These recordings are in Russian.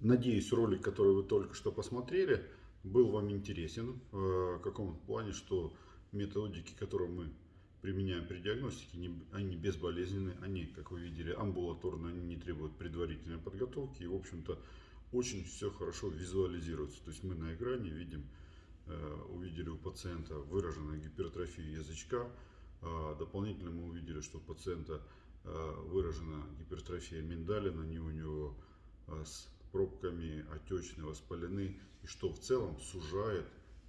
Надеюсь, ролик, который вы только что посмотрели, был вам интересен. Э, в каком плане, что методики, которые мы применяем при диагностике, они безболезненны, они, как вы видели, амбулаторно, они не требуют предварительной подготовки и, в общем-то, очень все хорошо визуализируется. То есть мы на экране видим, э, увидели у пациента выраженную гипертрофию язычка, а дополнительно мы увидели, что у пациента э, выражена гипертрофия миндалина, не у него с пробками отечные, воспалены, и что в целом сужает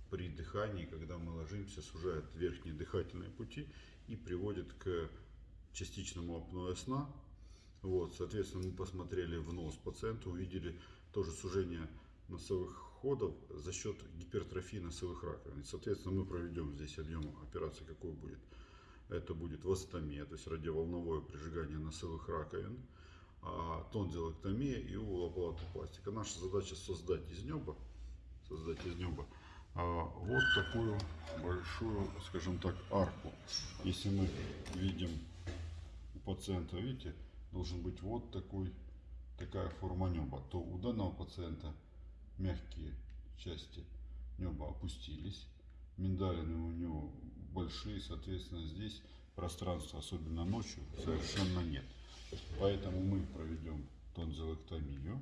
при дыхании, когда мы ложимся, сужает верхние дыхательные пути и приводит к частичному апноэ сна. Вот, соответственно, мы посмотрели в нос пациента, увидели тоже сужение носовых ходов за счет гипертрофии носовых раковин. И, соответственно, мы проведем здесь объем операции, какой будет. Это будет вастомия, то есть радиоволновое прижигание носовых раковин. А, тонзиллэктомия и улоплатопластика. Наша задача создать из неба, создать из неба а, вот такую большую, скажем так, арку. Если мы видим у пациента, видите, должен быть вот такой, такая форма неба, то у данного пациента мягкие части неба опустились, миндалины у него большие, соответственно, здесь пространства, особенно ночью, совершенно нет. Поэтому мы проведем тонзиллэктомию,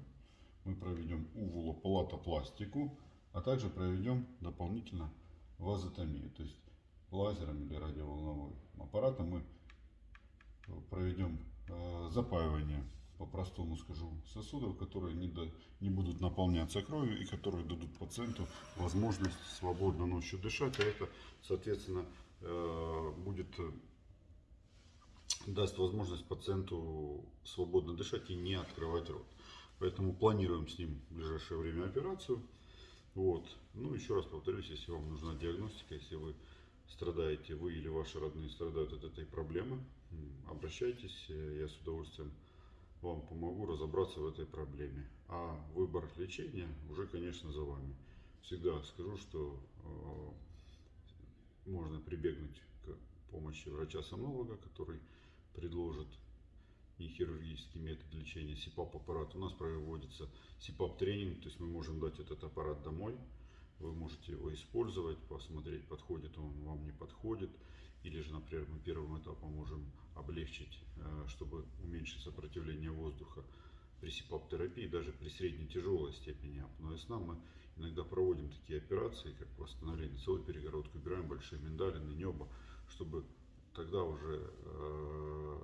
мы проведем увулоплатопластику, а также проведем дополнительно вазотомию. То есть лазером или радиоволновым аппаратом мы проведем э, запаивание, по-простому скажу, сосудов, которые не, до, не будут наполняться кровью и которые дадут пациенту возможность свободно ночью дышать. А это, соответственно, э, будет даст возможность пациенту свободно дышать и не открывать рот. Поэтому планируем с ним в ближайшее время операцию. Вот. Ну, еще раз повторюсь, если вам нужна диагностика, если вы страдаете, вы или ваши родные страдают от этой проблемы, обращайтесь, я с удовольствием вам помогу разобраться в этой проблеме. А выбор лечения уже, конечно, за вами. Всегда скажу, что э, можно прибегнуть к помощи врача-сомнолога, который предложит и хирургический метод лечения СИПАП аппарат. У нас проводится СИПАП тренинг, то есть мы можем дать этот аппарат домой. Вы можете его использовать, посмотреть, подходит он вам, не подходит. Или же, например, мы первым этапом можем облегчить, э, чтобы уменьшить сопротивление воздуха при СИПАП-терапии, даже при средней тяжелой степени апноэ сна мы иногда проводим такие операции, как восстановление целой перегородки, убираем большие миндалины, небо, чтобы тогда уже э,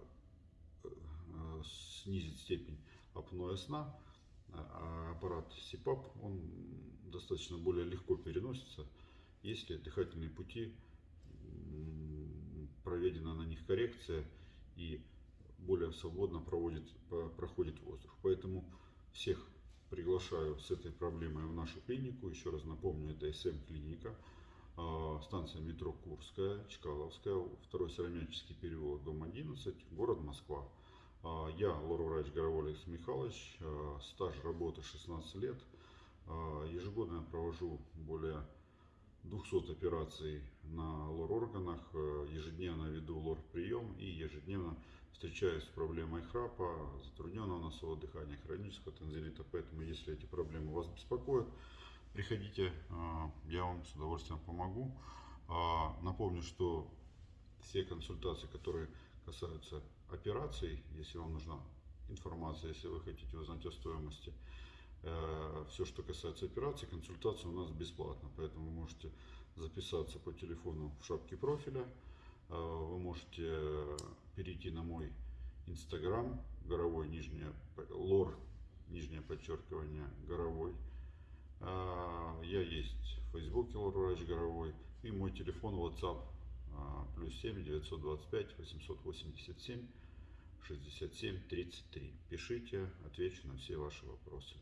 э, снизить степень апноэ сна. А аппарат СИПАП, он достаточно более легко переносится, если дыхательные пути проведена на них коррекция и более свободно проводит, проходит воздух. Поэтому всех приглашаю с этой проблемой в нашу клинику. Еще раз напомню, это СМ-клиника. А, станция метро Курская, Чкаловская, второй Сыромяческий переулок, дом 11, город Москва. А, я лор-врач Горовой Алексей Михайлович, а, стаж работы 16 лет. Ежегодно я провожу более 200 операций на лор-органах, ежедневно веду лор-прием и ежедневно встречаюсь с проблемой храпа, затрудненного носового дыхания, хронического танзелита. Поэтому, если эти проблемы вас беспокоят, Приходите, а, я вам с удовольствием помогу. А, напомню, что все консультации, которые касаются операций, если вам нужна информация, если вы хотите узнать о стоимости, э, все, что касается операций, консультация у нас бесплатна, поэтому вы можете записаться по телефону в шапке профиля, э, вы можете перейти на мой инстаграм, горовой нижнее, лор, нижнее подчеркивание, горовой, я есть в Фейсбуке Лорврач Горовой и мой телефон WhatsApp а, плюс 7 925 887 67 33. Пишите, отвечу на все ваши вопросы.